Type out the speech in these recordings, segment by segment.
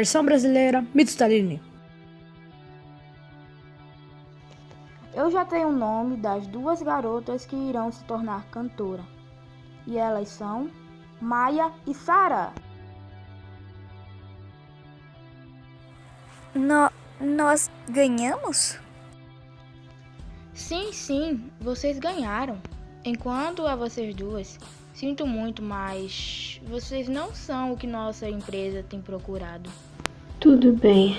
Versão brasileira, Mito Stalini. Eu já tenho o nome das duas garotas que irão se tornar cantora. E elas são Maia e Sara. No, nós ganhamos? Sim, sim, vocês ganharam. Enquanto a vocês duas, sinto muito, mas vocês não são o que nossa empresa tem procurado. Tudo bem.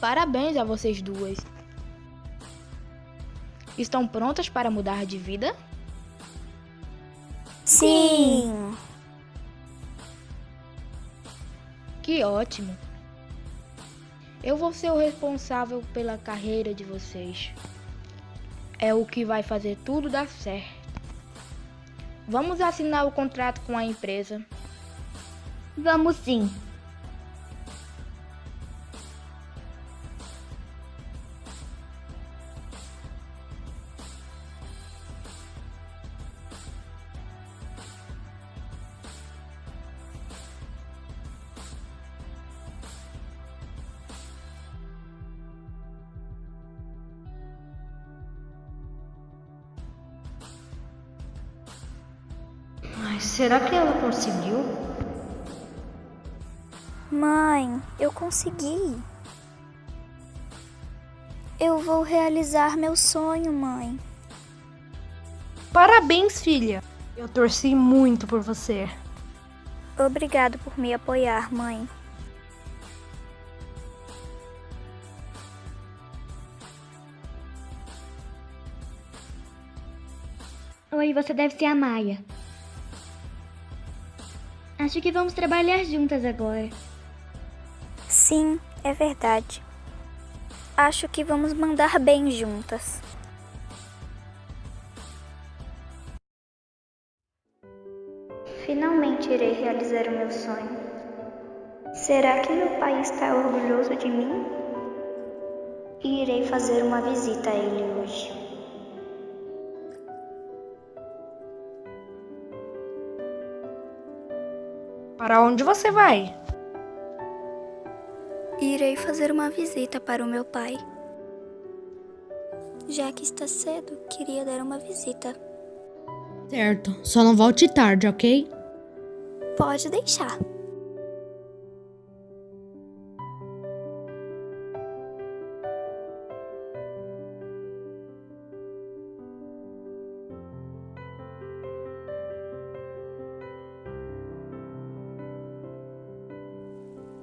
Parabéns a vocês duas. Estão prontas para mudar de vida? Sim. Que ótimo. Eu vou ser o responsável pela carreira de vocês. É o que vai fazer tudo dar certo. Vamos assinar o contrato com a empresa. Vamos sim. Será que ela conseguiu? Mãe, eu consegui. Eu vou realizar meu sonho, mãe. Parabéns, filha. Eu torci muito por você. Obrigado por me apoiar, mãe. Oi, você deve ser a Maia. Acho que vamos trabalhar juntas agora. Sim, é verdade. Acho que vamos mandar bem juntas. Finalmente irei realizar o meu sonho. Será que meu pai está orgulhoso de mim? E irei fazer uma visita a ele hoje. Para onde você vai? Irei fazer uma visita para o meu pai. Já que está cedo, queria dar uma visita. Certo, só não volte tarde, ok? Pode deixar.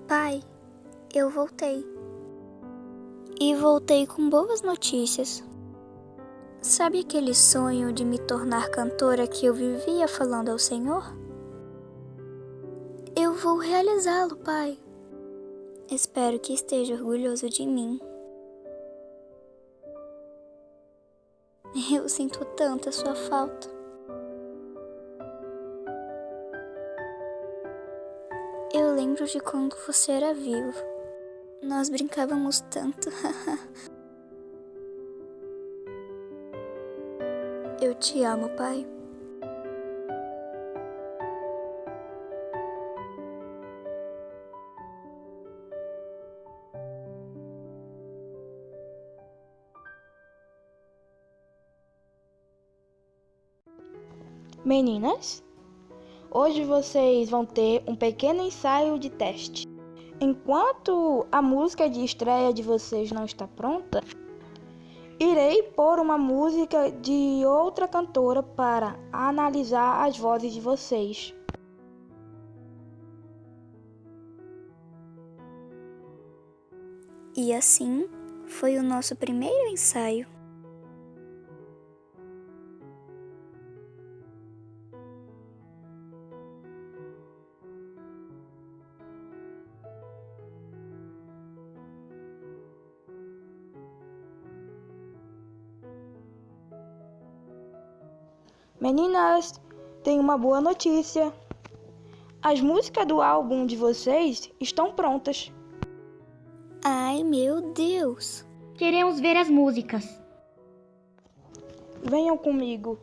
Pai, eu voltei. E voltei com boas notícias. Sabe aquele sonho de me tornar cantora que eu vivia falando ao Senhor? Eu vou realizá-lo, Pai. Espero que esteja orgulhoso de mim. Eu sinto tanto a sua falta. Lembro de quando você era vivo. Nós brincávamos tanto. Eu te amo, pai. Meninas, hoje vocês vão ter um pequeno ensaio de teste. Enquanto a música de estreia de vocês não está pronta, irei pôr uma música de outra cantora para analisar as vozes de vocês. E assim foi o nosso primeiro ensaio. Meninas, tenho uma boa notícia. As músicas do álbum de vocês estão prontas. Ai, meu Deus! Queremos ver as músicas. Venham comigo.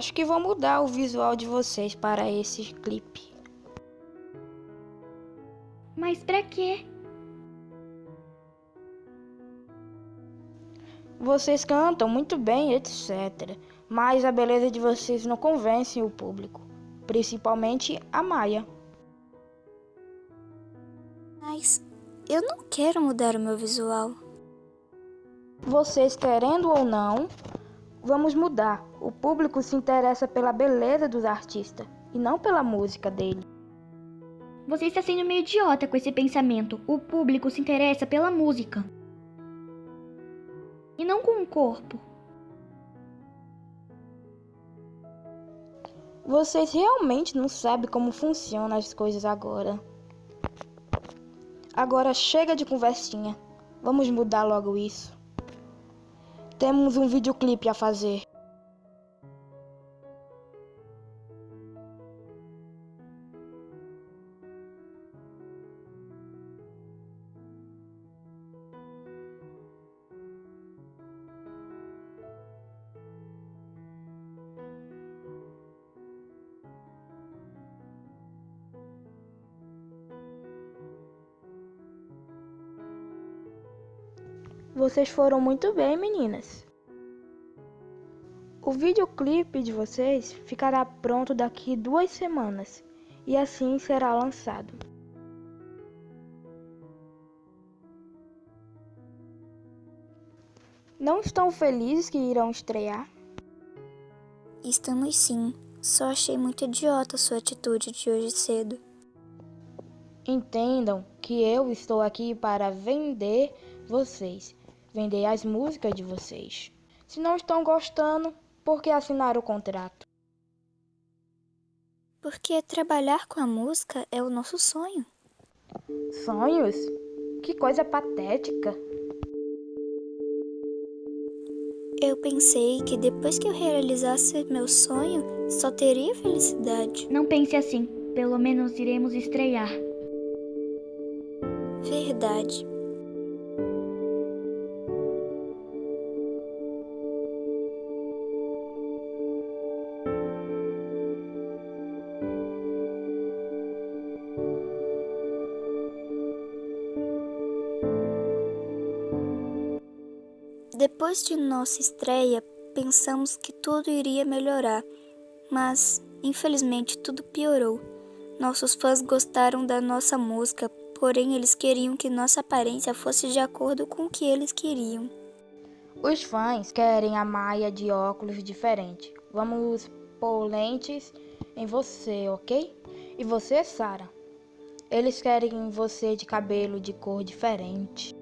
Acho que vou mudar o visual de vocês para esse clipe. Mas pra quê? Vocês cantam muito bem, etc. Mas a beleza de vocês não convence o público, principalmente a Maia. Mas eu não quero mudar o meu visual. Vocês querendo ou não, vamos mudar. O público se interessa pela beleza dos artistas e não pela música dele. Você está sendo meio idiota com esse pensamento. O público se interessa pela música. E não com o corpo. Vocês realmente não sabem como funcionam as coisas agora. Agora chega de conversinha. Vamos mudar logo isso. Temos um videoclipe a fazer. Vocês foram muito bem, meninas. O videoclipe de vocês ficará pronto daqui duas semanas e assim será lançado. Não estão felizes que irão estrear? Estamos sim. Só achei muito idiota sua atitude de hoje cedo. Entendam que eu estou aqui para vender vocês, vender as músicas de vocês. Se não estão gostando, por que assinar o contrato? Porque trabalhar com a música é o nosso sonho. Sonhos? Que coisa patética. Eu pensei que depois que eu realizasse meu sonho, só teria felicidade. Não pense assim. Pelo menos iremos estrear. Verdade. Depois de nossa estreia, pensamos que tudo iria melhorar, mas infelizmente tudo piorou. Nossos fãs gostaram da nossa música, porém eles queriam que nossa aparência fosse de acordo com o que eles queriam. Os fãs querem a Maia de óculos diferente. Vamos pôr lentes em você, ok? E você, Sara? Eles querem você de cabelo de cor diferente.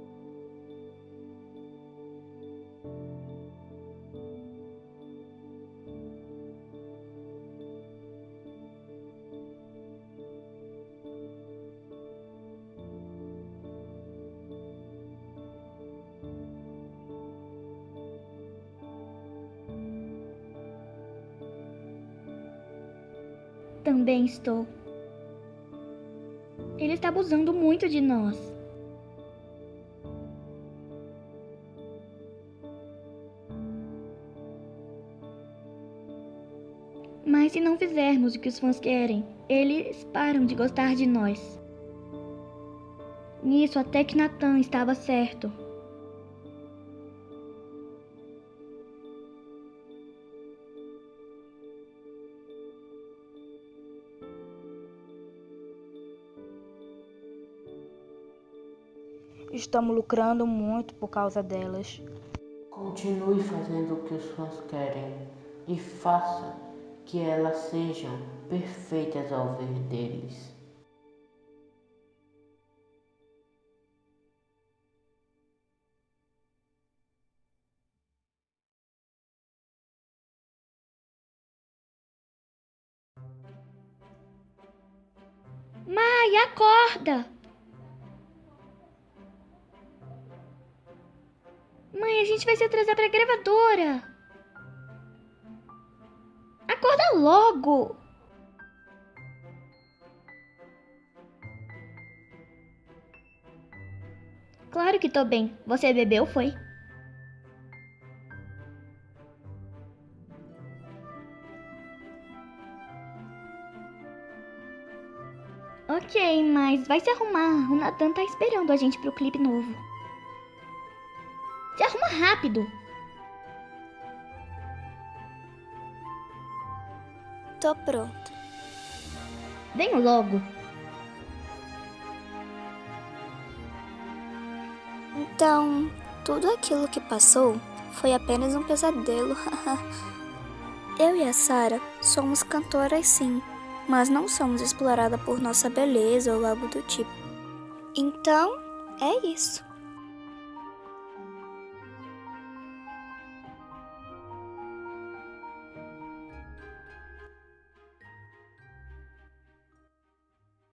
Também estou. Ele está abusando muito de nós. Mas se não fizermos o que os fãs querem, eles param de gostar de nós. Nisso até que Nathan estava certo. Estamos lucrando muito por causa delas. Continue fazendo o que os fãs querem e faça que elas sejam perfeitas ao ver deles. Mai, acorda! Mãe, a gente vai se atrasar pra gravadora. Acorda logo! Claro que tô bem. Você bebeu, foi? Ok, mas vai se arrumar. O Nathan tá esperando a gente pro clipe novo. Rápido. Tô pronto. Venho logo. Então, tudo aquilo que passou foi apenas um pesadelo. Eu e a Sara somos cantoras sim, mas não somos exploradas por nossa beleza ou algo do tipo. Então, é isso.